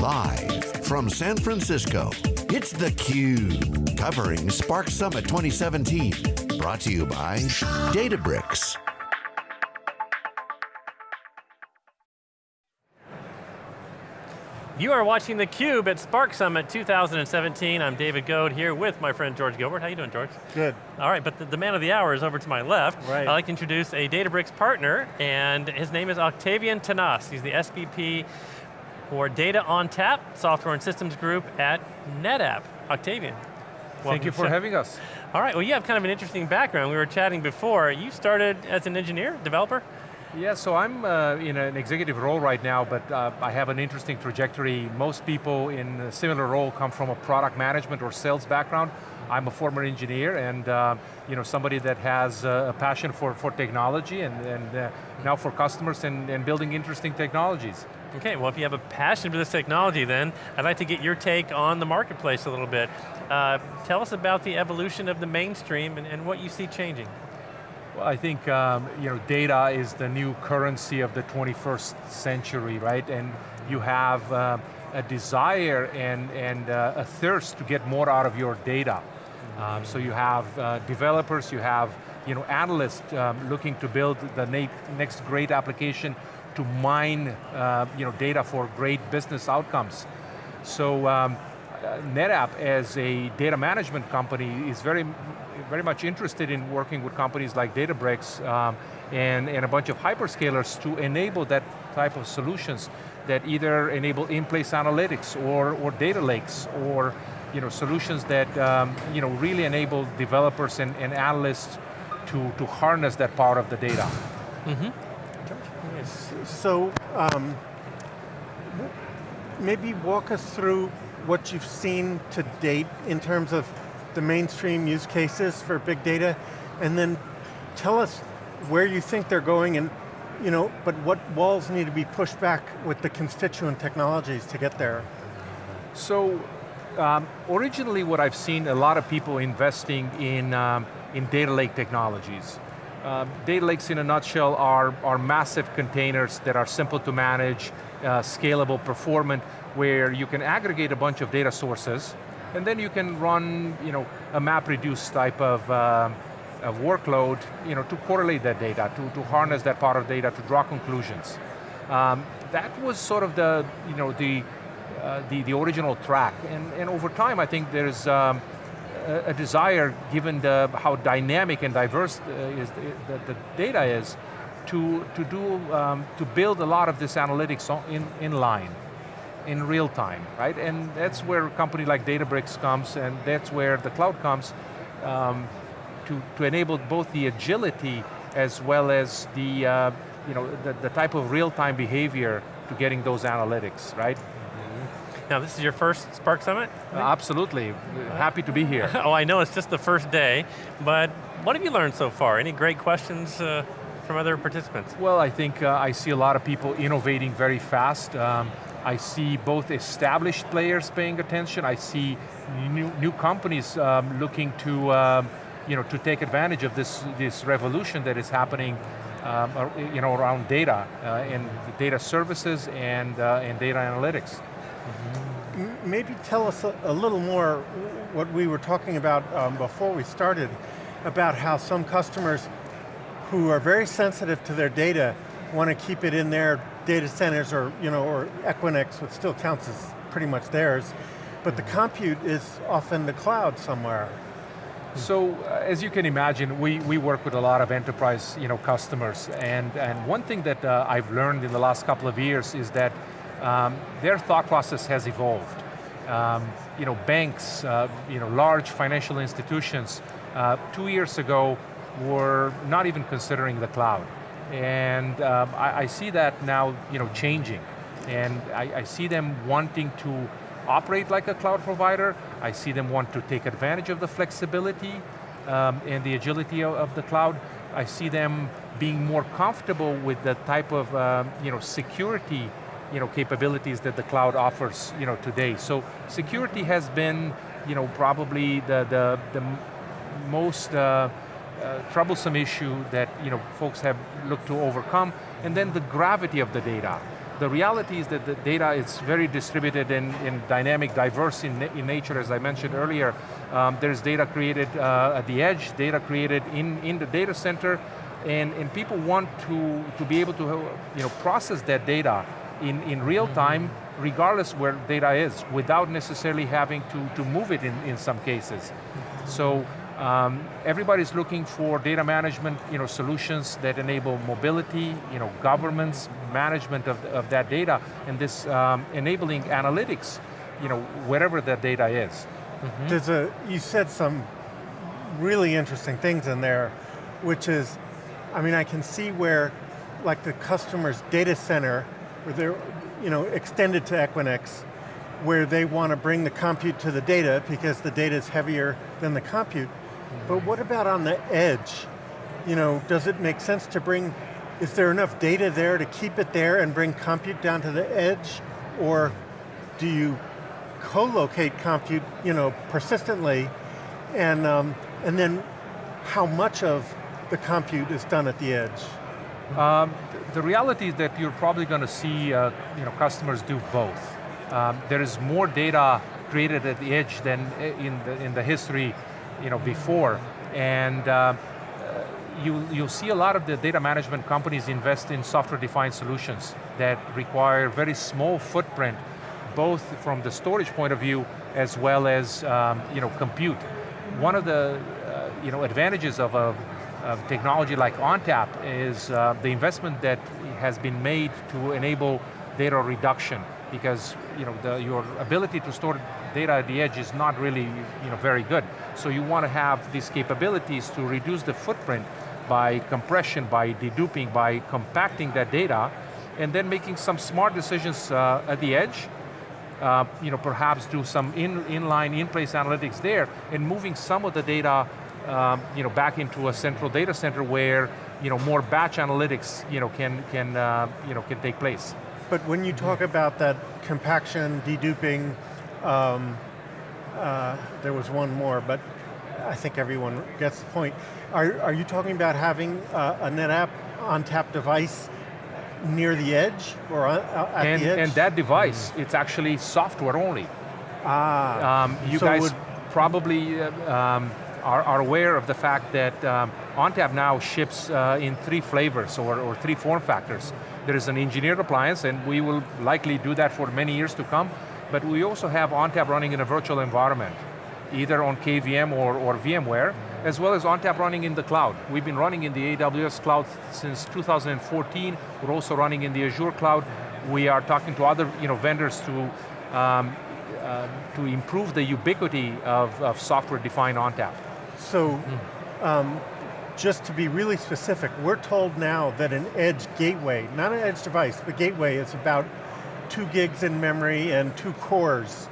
Live from San Francisco, it's theCUBE, covering Spark Summit 2017. Brought to you by Databricks. You are watching theCUBE at Spark Summit 2017. I'm David Goad here with my friend George Gilbert. How you doing, George? Good. All right, but the, the man of the hour is over to my left. Right. I'd like to introduce a Databricks partner, and his name is Octavian Tanase. He's the SVP for Data ONTAP, Software and Systems Group at NetApp. Octavian. Thank you for having us. All right, well you have kind of an interesting background. We were chatting before. You started as an engineer, developer? Yeah, so I'm uh, in an executive role right now, but uh, I have an interesting trajectory. Most people in a similar role come from a product management or sales background. I'm a former engineer and uh, you know, somebody that has uh, a passion for, for technology and, and uh, now for customers and, and building interesting technologies. Okay, well if you have a passion for this technology then, I'd like to get your take on the marketplace a little bit. Uh, tell us about the evolution of the mainstream and, and what you see changing. Well, I think um, you know data is the new currency of the 21st century, right? And you have uh, a desire and, and uh, a thirst to get more out of your data. Um, so you have uh, developers, you have you know, analysts um, looking to build the next great application to mine uh, you know, data for great business outcomes. So um, uh, NetApp as a data management company is very, very much interested in working with companies like Databricks um, and, and a bunch of hyperscalers to enable that type of solutions that either enable in-place analytics or, or data lakes or you know, solutions that um, you know, really enable developers and, and analysts to, to harness that power of the data. Mm -hmm. So, um, maybe walk us through what you've seen to date in terms of the mainstream use cases for big data, and then tell us where you think they're going and you know, but what walls need to be pushed back with the constituent technologies to get there? So, um, originally what I've seen a lot of people investing in, um, in data lake technologies. Uh, data lakes in a nutshell are, are massive containers that are simple to manage, uh, scalable, performant, where you can aggregate a bunch of data sources, and then you can run you know, a MapReduce type of, uh, of workload you know, to correlate that data, to, to harness that part of data, to draw conclusions. Um, that was sort of the, you know, the, uh, the, the original track, and, and over time I think there's um, a, desire, given the, how dynamic and diverse uh, is the, the, the, data is, to, to, do, um, to build a lot of this analytics in, in line in real time, right? And that's where a company like Databricks comes, and that's where the cloud comes um, to, to enable both the agility as well as the, uh, you know, the, the type of real-time behavior to getting those analytics, right? Now this is your first Spark Summit? Uh, absolutely, happy to be here. oh, I know it's just the first day, but what have you learned so far? Any great questions uh, from other participants? Well, I think uh, I see a lot of people innovating very fast. Um, I see both established players paying attention, I see new, new companies um, looking to, um, you know, to take advantage of this, this revolution that is happening um, you know, around data uh, and data services and, uh, and data analytics. Maybe tell us a, a, little more what we were talking about um, before we started, about how some customers who are very sensitive to their data want to keep it in their data centers or, you know, or Equinix, which still counts as pretty much theirs, but the compute is off in the cloud somewhere. So, uh, as you can imagine, we, we work with a lot of enterprise you know, customers, and, and one thing that uh, I've learned in the last couple of years is that um, their thought process has evolved. Um, you know, banks, uh, you know, large financial institutions, uh, two years ago were not even considering the cloud. And um, I, I, see that now you know, changing. And I, I, see them wanting to operate like a cloud provider. I see them want to take advantage of the flexibility um, and the agility of, of, the cloud. I see them being more comfortable with the type of um, you know, security you know, capabilities that the cloud offers you know, today. So security has been you know, probably the, the, the most uh, uh, troublesome issue that you know, folks have looked to overcome, and then the gravity of the data. The reality is that the data is very distributed and, and dynamic, diverse in, in nature, as I mentioned earlier. Um, there's data created uh, at the edge, data created in, in the data center, and, and people want to, to be able to you know, process that data in, in real mm-hmm. time, regardless where data is, without necessarily having to, to move it in, in some cases. So um, everybody's looking for data management you know, solutions that enable mobility, you know, governance, management of, of that data, and this um, enabling analytics you know, wherever that data is. Mm -hmm. There's a, you said some really interesting things in there, which is, I mean, I can see where, like the customer's data center, where they're, you know, extended to Equinix, where they want to bring the compute to the data because the data is heavier than the compute. But what about on the edge? You know, does it make sense to bring, is there enough data there to keep it there and bring compute down to the edge? Or do you co-locate compute, you know, persistently, and, um, and then how much of the compute is done at the edge? Um, the reality is that you're probably going to see uh, you know, customers do both. Um, there is more data created at the edge than in the, in the history you know, before. And uh, you, you'll see a lot of the data management companies invest in software-defined solutions that require very small footprint, both from the storage point of view as well as um, you know, compute. One of the uh, you know, advantages of a of technology like ONTAP is uh, the investment that has been made to enable data reduction because you know, the, your ability to store data at the edge is not really you know, very good. So you want to have these capabilities to reduce the footprint by compression, by deduping, by compacting that data, and then making some smart decisions uh, at the edge, uh, you know, perhaps do some in, inline, in-place analytics there, and moving some of the data um, you know, back into a central data center where you know, more batch analytics you know, can, can, uh, you know, can take place. But when you talk about that compaction, deduping, um, uh, there was one more, but I think everyone gets the point. Are, are you talking about having uh, a NetApp ONTAP device near the edge or uh, at and, the edge? And that device, mm. it's actually software only. Ah. Um, you so guys probably uh, um, are, are, aware of the fact that um, ONTAP now ships uh, in three flavors or, or three form factors. There is an engineered appliance, and we will likely do that for many years to come, but we also have ONTAP running in a virtual environment, either on KVM or, or VMware, as well as ONTAP running in the cloud. We've been running in the AWS cloud since 2014. We're also running in the Azure cloud. We are talking to other you know, vendors to, um, uh, to improve the ubiquity of, of software-defined ONTAP. So, mm. um, just to be really specific, we're told now that an edge gateway, not an edge device, but gateway is about two gigs in memory and two cores.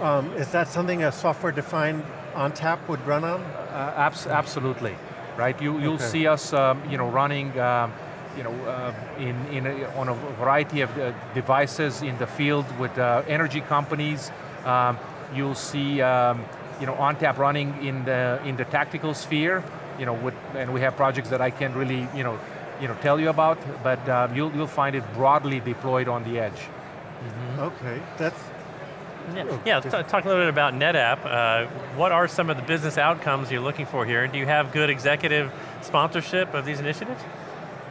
Um, is that something a software-defined ONTAP would run on? Uh, abs absolutely, right? You, you'll okay. see us um, you know, running um, you know, uh, in, in a, on a variety of uh, devices in the field with uh, energy companies. Um, you'll see um, you know, ONTAP running in the, in the tactical sphere, you know, with, and we have projects that I can't really, you know, you know, tell you about, but uh, you'll, you'll find it broadly deployed on the edge. Mm -hmm. Okay, that's, yeah, oh, yeah talk a little bit about NetApp. Uh, what are some of the business outcomes you're looking for here? And do you have good executive sponsorship of these initiatives?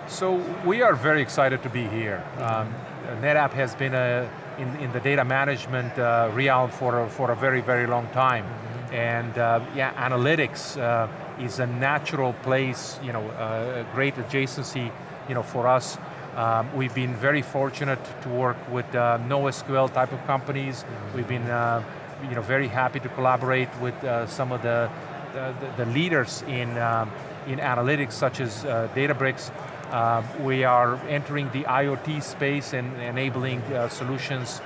So we are very excited to be here. Um, NetApp has been a, in, in the data management uh, realm for a, for a very, very long time. Mm -hmm. And uh, yeah, analytics uh, is a natural place, you know, uh, a great adjacency you know, for us. Um, we've been very fortunate to work with uh, NoSQL type of companies. We've been uh, you know, very happy to collaborate with some of the, the, the, leaders in, um, in analytics such as Databricks. Um, we are entering the IoT space and enabling uh, solutions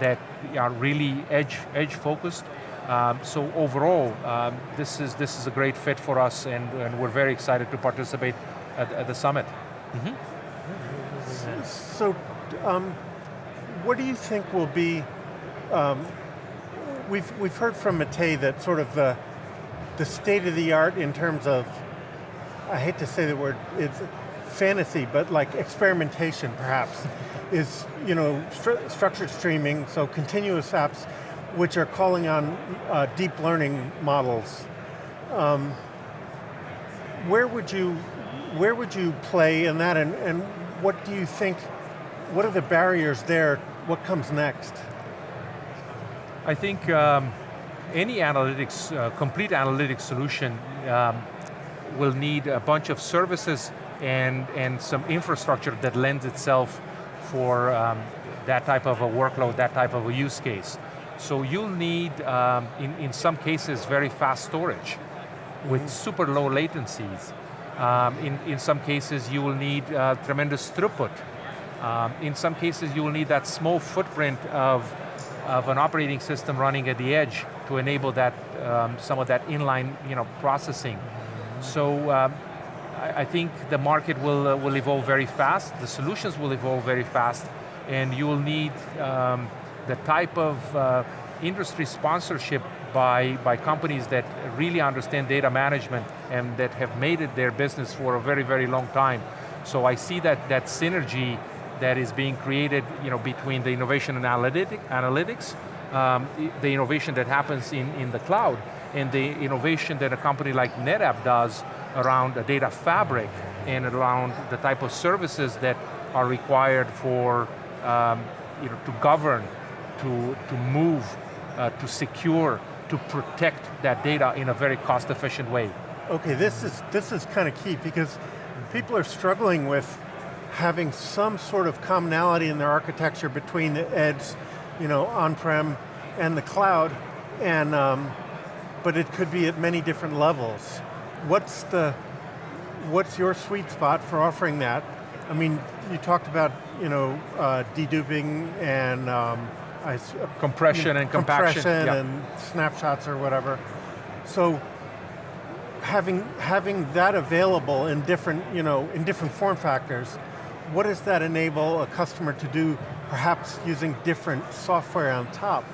that are really edge, edge focused. Um, so overall, um, this, is, this is a great fit for us and, and we're very excited to participate at, at the summit. Mm -hmm. So, um, what do you think will be, um, we've, we've heard from Matei that sort of the, the state of the art in terms of, I hate to say the word, it's fantasy, but like experimentation perhaps, is you know stru structured streaming, so continuous apps, which are calling on uh, deep learning models. Um, where would you, where would you play in that, and, and what do you think? What are the barriers there? What comes next? I think um, any analytics, uh, complete analytics solution um, will need a bunch of services and, and some infrastructure that lends itself for um, that type of a workload, that type of a use case. So you'll need, um, in, in some cases, very fast storage with mm -hmm. super low latencies. Um, in, in some cases, you will need uh, tremendous throughput. Um, in some cases, you will need that small footprint of, of an operating system running at the edge to enable that, um, some of that inline you know, processing. So um, I, think the market will, uh, will evolve very fast, the solutions will evolve very fast, and you will need um, the type of uh, industry sponsorship by, by companies that really understand data management and that have made it their business for a very, very long time. So I see that, that synergy that is being created you know, between the innovation and analytic, analytics, um, the innovation that happens in, in the cloud, and the innovation that a company like NetApp does around a data fabric and around the type of services that are required for um, you know, to govern, to, to move, uh, to secure, to protect that data in a very cost efficient way. Okay, this is, this is kind of key because people are struggling with having some sort of commonality in their architecture between the edge, you know, on-prem and the cloud, and um, but it could be at many different levels. What's the, what's your sweet spot for offering that? I mean, you talked about, you know, uh, deduping and um, I, compression and compaction. Compression yeah. and snapshots or whatever. So having, having that available in different, you know, in different form factors, what does that enable a customer to do, perhaps using different software on top?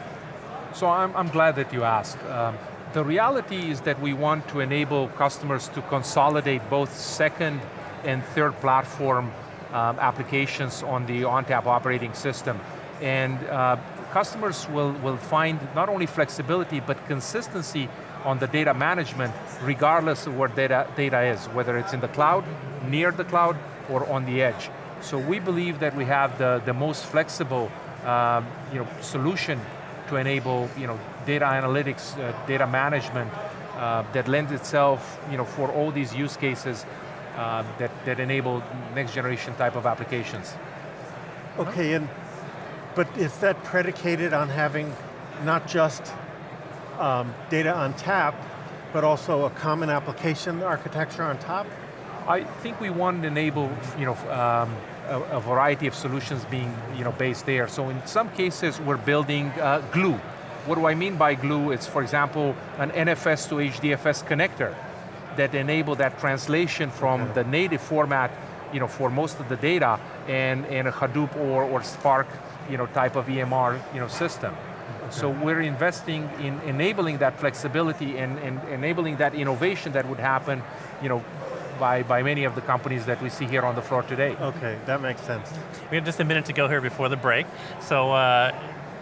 So I'm, I'm glad that you asked. Um, the reality is that we want to enable customers to consolidate both second and third platform um, applications on the ONTAP operating system. And uh, customers will, will find not only flexibility, but consistency on the data management, regardless of where data, data is, whether it's in the cloud, near the cloud, or on the edge. So we believe that we have the, the most flexible uh, you know, solution to enable you know, data analytics, uh, data management uh, that lends itself you know, for all these use cases uh, that, that enable next generation type of applications. Okay, and but is that predicated on having not just um, Data ONTAP, but also a common application architecture on top? I think we want to enable you know, um, a, a, variety of solutions being you know, based there. So in some cases, we're building uh, glue what do I mean by glue? It's, for example, an NFS to HDFS connector that enable that translation from okay. the native format you know, for most of the data and, and a Hadoop or, or Spark you know, type of EMR you know, system. Okay. So we're investing in enabling that flexibility and, and enabling that innovation that would happen you know, by, by many of the companies that we see here on the floor today. Okay, that makes sense. We have just a minute to go here before the break. So uh,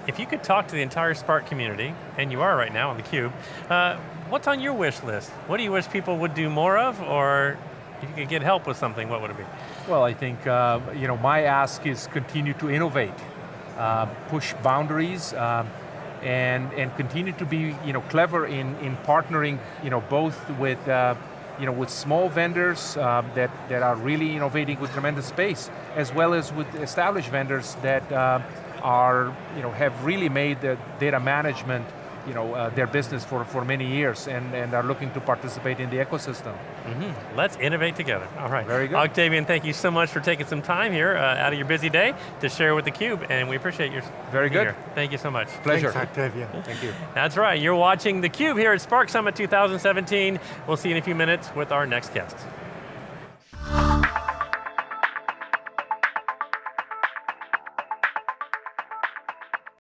if you could talk to the entire Spark community, and you are right now on theCUBE, uh, what's on your wish list? What do you wish people would do more of, or if you could get help with something, what would it be? Well, I think uh, you know, my ask is continue to innovate, uh, push boundaries, um, and, and continue to be you know, clever in, in partnering you know, both with uh, you know, with small vendors uh, that, that are really innovating with tremendous space, as well as with established vendors that uh, are, you know, have really made the data management you know, uh, their business for, for many years and, and are looking to participate in the ecosystem. Mm -hmm. Let's innovate together. All right. Very good. Octavian, thank you so much for taking some time here uh, out of your busy day to share with theCUBE, and we appreciate your Very good. Here. Thank you so much. Pleasure. Thanks, Octavian. Thank you. That's right, you're watching theCUBE here at Spark Summit 2017. We'll see you in a few minutes with our next guest.